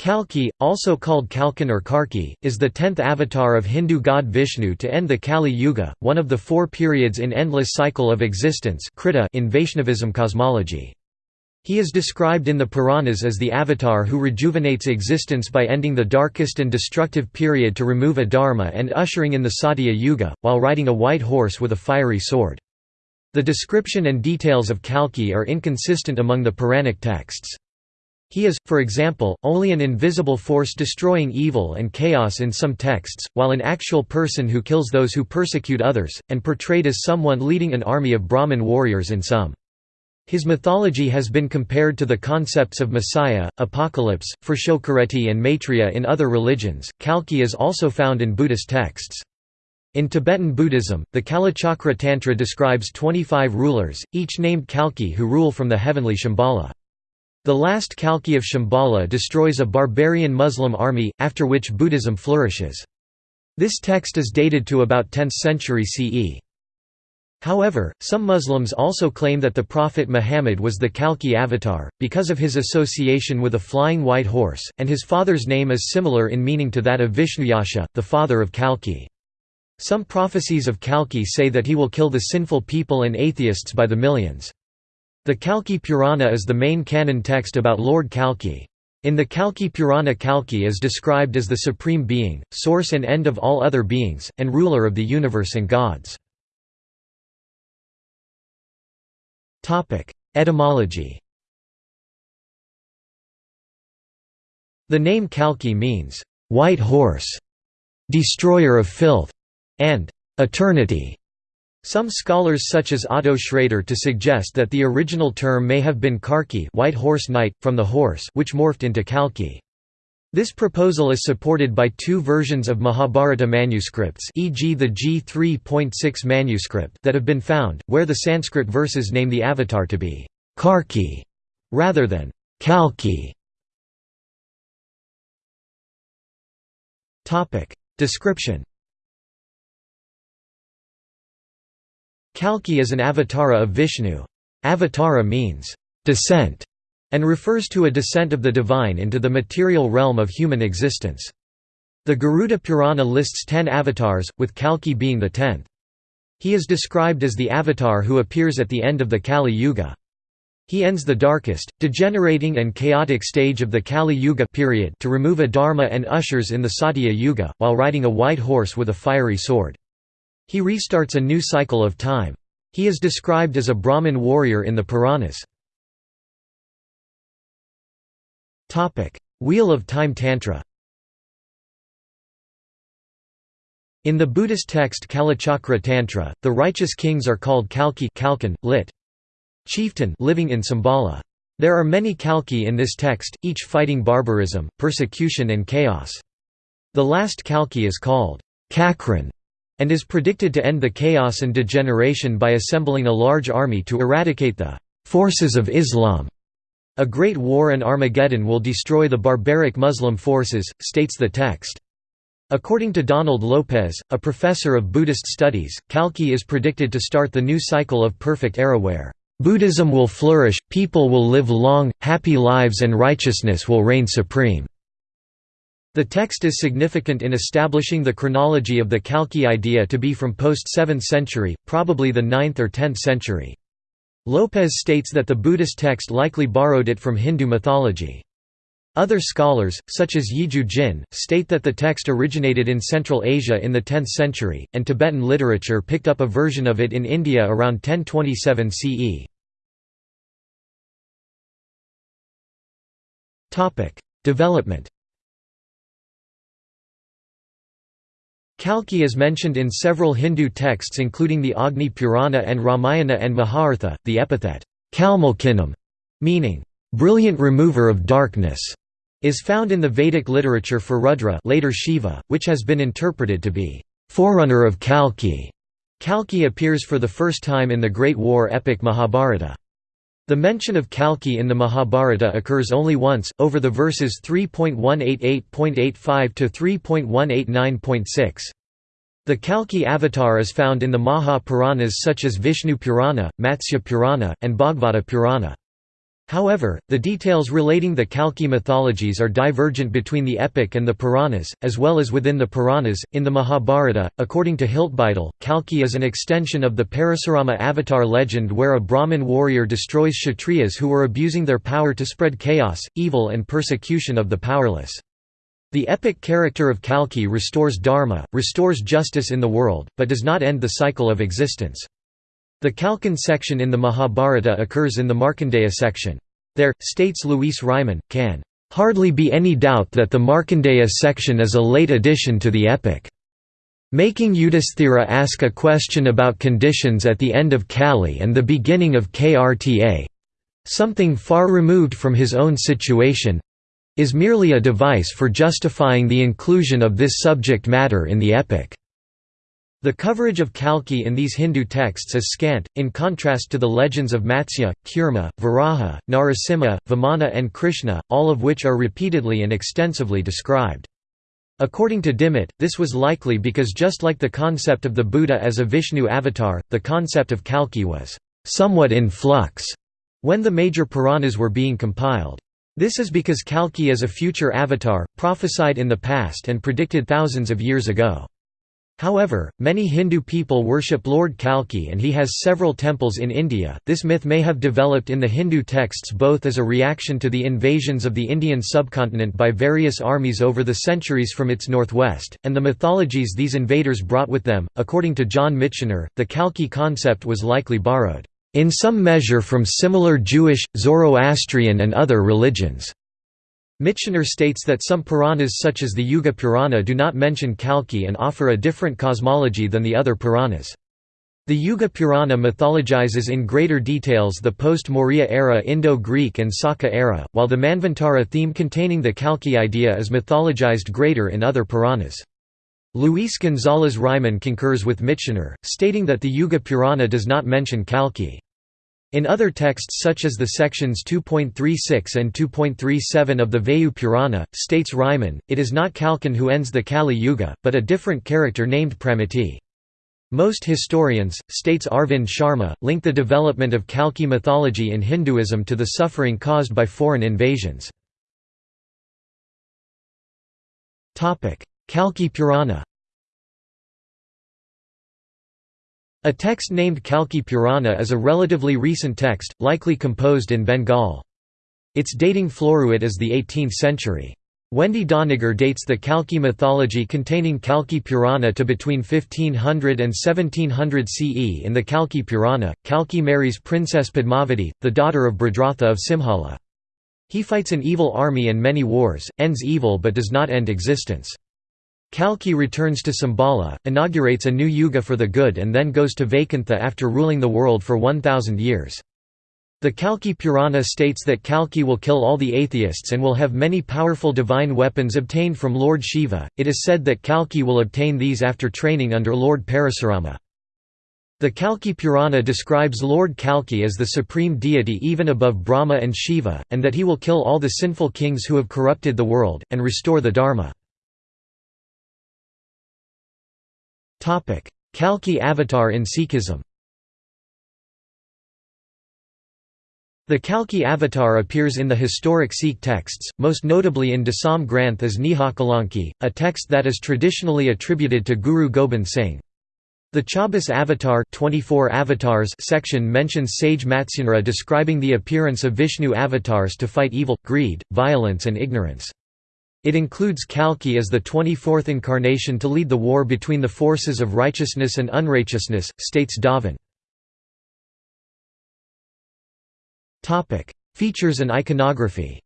Kalki, also called Kalkin or Karki, is the tenth avatar of Hindu god Vishnu to end the Kali Yuga, one of the four periods in endless cycle of existence in Vaishnavism cosmology. He is described in the Puranas as the avatar who rejuvenates existence by ending the darkest and destructive period to remove adharma and ushering in the Satya Yuga, while riding a white horse with a fiery sword. The description and details of Kalki are inconsistent among the Puranic texts. He is, for example, only an invisible force destroying evil and chaos in some texts, while an actual person who kills those who persecute others, and portrayed as someone leading an army of Brahmin warriors in some. His mythology has been compared to the concepts of Messiah, Apocalypse, Frashokereti and Maitreya in other religions. Kalki is also found in Buddhist texts. In Tibetan Buddhism, the Kalachakra Tantra describes 25 rulers, each named Kalki who rule from the heavenly Shambhala. The last Kalki of Shambhala destroys a barbarian Muslim army, after which Buddhism flourishes. This text is dated to about 10th century CE. However, some Muslims also claim that the Prophet Muhammad was the Kalki avatar, because of his association with a flying white horse, and his father's name is similar in meaning to that of Vishnuyasha, the father of Kalki. Some prophecies of Kalki say that he will kill the sinful people and atheists by the millions. The Kalki Purana is the main canon text about Lord Kalki. In the Kalki Purana Kalki is described as the supreme being, source and end of all other beings, and ruler of the universe and gods. Etymology The name Kalki means, "...white horse", "...destroyer of filth", and "...eternity". Some scholars such as Otto Schrader to suggest that the original term may have been Karki white horse knight, from the horse which morphed into Kalki. This proposal is supported by two versions of Mahabharata manuscripts e.g. the G3.6 manuscript that have been found, where the Sanskrit verses name the avatar to be Karki rather than Kalki. Description Kalki is an avatara of Vishnu. Avatara means, descent, and refers to a descent of the divine into the material realm of human existence. The Garuda Purana lists ten avatars, with Kalki being the tenth. He is described as the avatar who appears at the end of the Kali Yuga. He ends the darkest, degenerating and chaotic stage of the Kali Yuga period to remove adharma and ushers in the Satya Yuga, while riding a white horse with a fiery sword. He restarts a new cycle of time. He is described as a Brahmin warrior in the Puranas. Wheel of Time Tantra In the Buddhist text Kalachakra Tantra, the righteous kings are called Kalki Kalkin, lit. chieftain living in Sambala. There are many Kalki in this text, each fighting barbarism, persecution and chaos. The last Kalki is called Cakrin and is predicted to end the chaos and degeneration by assembling a large army to eradicate the forces of Islam. A great war and Armageddon will destroy the barbaric Muslim forces, states the text. According to Donald Lopez, a professor of Buddhist studies, Kalki is predicted to start the new cycle of perfect era where Buddhism will flourish, people will live long, happy lives and righteousness will reign supreme. The text is significant in establishing the chronology of the Kalki idea to be from post-7th century, probably the 9th or 10th century. Lopez states that the Buddhist text likely borrowed it from Hindu mythology. Other scholars, such as Yijiu Jin, state that the text originated in Central Asia in the 10th century, and Tibetan literature picked up a version of it in India around 1027 CE. Development Kalki is mentioned in several Hindu texts including the Agni Purana and Ramayana and Mahabharata. The epithet, Kalmalkinam, meaning, brilliant remover of darkness, is found in the Vedic literature for Rudra later Shiva, which has been interpreted to be, forerunner of Kalki. Kalki appears for the first time in the Great War epic Mahabharata. The mention of Kalki in the Mahabharata occurs only once, over the verses 3.188.85 to 3.189.6. The Kalki avatar is found in the Maha Puranas such as Vishnu Purana, Matsya Purana, and Bhagavata Purana. However, the details relating the Kalki mythologies are divergent between the epic and the Puranas, as well as within the Puranas. In the Mahabharata, according to Hiltbeitel, Kalki is an extension of the Parasurama avatar legend where a Brahmin warrior destroys Kshatriyas who were abusing their power to spread chaos, evil, and persecution of the powerless. The epic character of Kalki restores dharma, restores justice in the world, but does not end the cycle of existence. The Kalkin section in the Mahabharata occurs in the Markandeya section. There, states Luis Reimann, can hardly be any doubt that the Markandeya section is a late addition to the epic. Making Yudhisthira ask a question about conditions at the end of Kali and the beginning of Krta—something far removed from his own situation—is merely a device for justifying the inclusion of this subject matter in the epic. The coverage of Kalki in these Hindu texts is scant, in contrast to the legends of Matsya, Kurma, Varaha, Narasimha, Vamana and Krishna, all of which are repeatedly and extensively described. According to Dimmitt, this was likely because just like the concept of the Buddha as a Vishnu avatar, the concept of Kalki was somewhat in flux when the major Puranas were being compiled. This is because Kalki is a future avatar, prophesied in the past and predicted thousands of years ago. However, many Hindu people worship Lord Kalki and he has several temples in India. This myth may have developed in the Hindu texts both as a reaction to the invasions of the Indian subcontinent by various armies over the centuries from its northwest, and the mythologies these invaders brought with them. According to John Mitchiner, the Kalki concept was likely borrowed, in some measure, from similar Jewish, Zoroastrian, and other religions. Mitchiner states that some Puranas such as the Yuga Purana do not mention Kalki and offer a different cosmology than the other Puranas. The Yuga Purana mythologizes in greater details the post-Maurya era Indo-Greek and Saka era, while the Manvantara theme containing the Kalki idea is mythologized greater in other Puranas. Luis González Reimann concurs with Mitchiner, stating that the Yuga Purana does not mention Kalki. In other texts such as the sections 2.36 and 2.37 of the Vayu Purana, states Reimann, it is not Kalkin who ends the Kali Yuga, but a different character named Pramiti. Most historians, states Arvind Sharma, link the development of Kalki mythology in Hinduism to the suffering caused by foreign invasions. Kalki Purana A text named Kalki Purana is a relatively recent text, likely composed in Bengal. Its dating floruit is the 18th century. Wendy Doniger dates the Kalki mythology containing Kalki Purana to between 1500 and 1700 CE. In the Kalki Purana, Kalki marries Princess Padmavati, the daughter of Brihadratha of Simhala. He fights an evil army and many wars, ends evil but does not end existence. Kalki returns to Sambala, inaugurates a new yuga for the good and then goes to Vaikuntha after ruling the world for 1,000 years. The Kalki Purana states that Kalki will kill all the atheists and will have many powerful divine weapons obtained from Lord Shiva. It is said that Kalki will obtain these after training under Lord Parasurama. The Kalki Purana describes Lord Kalki as the supreme deity even above Brahma and Shiva, and that he will kill all the sinful kings who have corrupted the world, and restore the Dharma. Kalki avatar in Sikhism The Kalki avatar appears in the historic Sikh texts, most notably in Dasam Granth as Nihakalanki, a text that is traditionally attributed to Guru Gobind Singh. The Chaubis Avatar 24 avatars section mentions sage Matsyunara describing the appearance of Vishnu avatars to fight evil, greed, violence and ignorance. It includes Kalki as the 24th incarnation to lead the war between the forces of righteousness and unrighteousness, states Davin. Features and iconography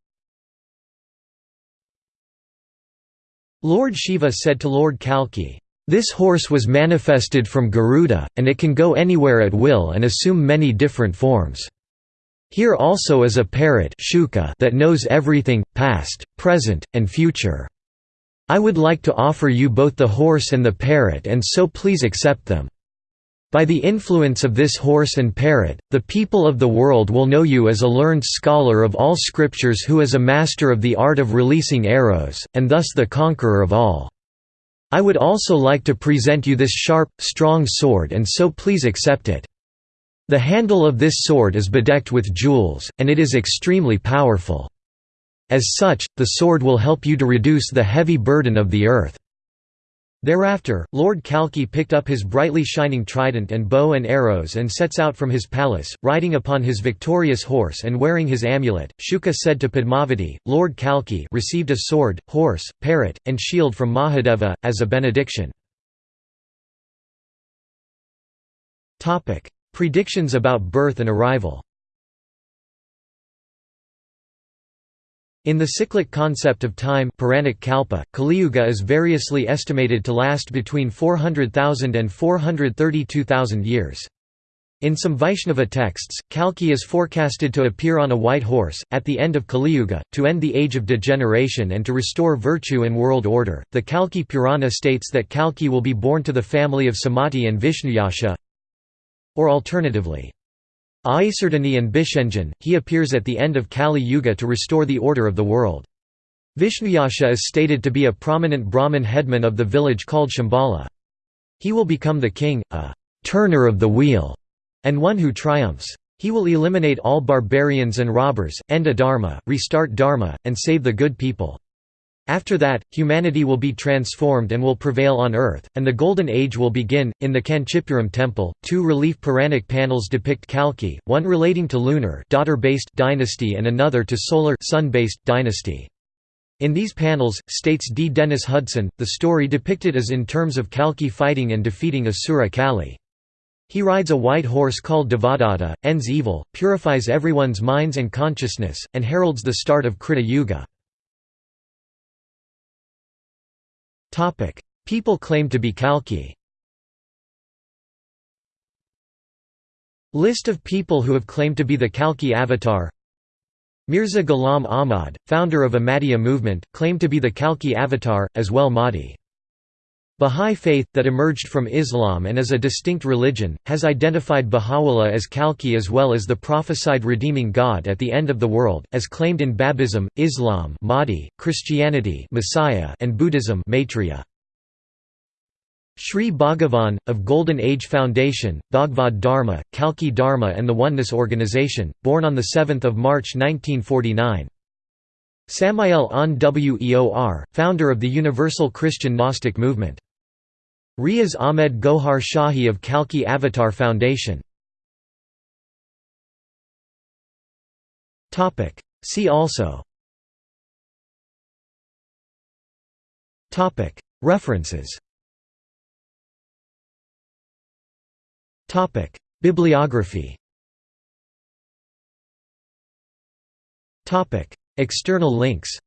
Lord Shiva said to Lord Kalki, "'This horse was manifested from Garuda, and it can go anywhere at will and assume many different forms. Here also is a parrot that knows everything, past, present, and future. I would like to offer you both the horse and the parrot and so please accept them. By the influence of this horse and parrot, the people of the world will know you as a learned scholar of all scriptures who is a master of the art of releasing arrows, and thus the conqueror of all. I would also like to present you this sharp, strong sword and so please accept it. The handle of this sword is bedecked with jewels, and it is extremely powerful. As such, the sword will help you to reduce the heavy burden of the earth." Thereafter, Lord Kalki picked up his brightly shining trident and bow and arrows and sets out from his palace, riding upon his victorious horse and wearing his amulet. Shuka said to Padmavati, Lord Kalki received a sword, horse, parrot, and shield from Mahadeva, as a benediction. Predictions about birth and arrival In the cyclic concept of time Puranic Kalpa, Kaliyuga is variously estimated to last between 400,000 and 432,000 years. In some Vaishnava texts, Kalki is forecasted to appear on a white horse, at the end of Kaliyuga, to end the age of degeneration and to restore virtue and world order. The Kalki Purana states that Kalki will be born to the family of Samati and Vishnuyasha, or alternatively, Aisardhani and Bishenjan, he appears at the end of Kali Yuga to restore the order of the world. Vishnuyasha is stated to be a prominent Brahmin headman of the village called Shambhala. He will become the king, a «turner of the wheel», and one who triumphs. He will eliminate all barbarians and robbers, end a dharma, restart dharma, and save the good people. After that, humanity will be transformed and will prevail on earth, and the Golden Age will begin. In the Kanchipuram temple, two relief Puranic panels depict Kalki, one relating to lunar daughter-based dynasty and another to solar sun-based dynasty. In these panels, states D. Dennis Hudson, the story depicted is in terms of Kalki fighting and defeating Asura Kali. He rides a white horse called Devadatta, ends evil, purifies everyone's minds and consciousness, and heralds the start of Krita Yuga. People claim to be Kalki. List of people who have claimed to be the Kalki avatar. Mirza Ghulam Ahmad, founder of Ahmadiyya movement, claimed to be the Kalki avatar, as well Mahdi. Bahá'í faith, that emerged from Islam and is a distinct religion, has identified Baha'u'llah as Kalki as well as the prophesied redeeming God at the end of the world, as claimed in Babism, Islam Mahdi, Christianity Messiah and Buddhism Maitreya. Sri Bhagavan, of Golden Age Foundation, Bhagavad Dharma, Kalki Dharma and the Oneness Organization, born on 7 March 1949. Samael Aun Weor, founder of the Universal Christian Gnostic Movement. Riaz Ahmed Gohar Shahi of Kalki Avatar Foundation. See also. References. Bibliography External links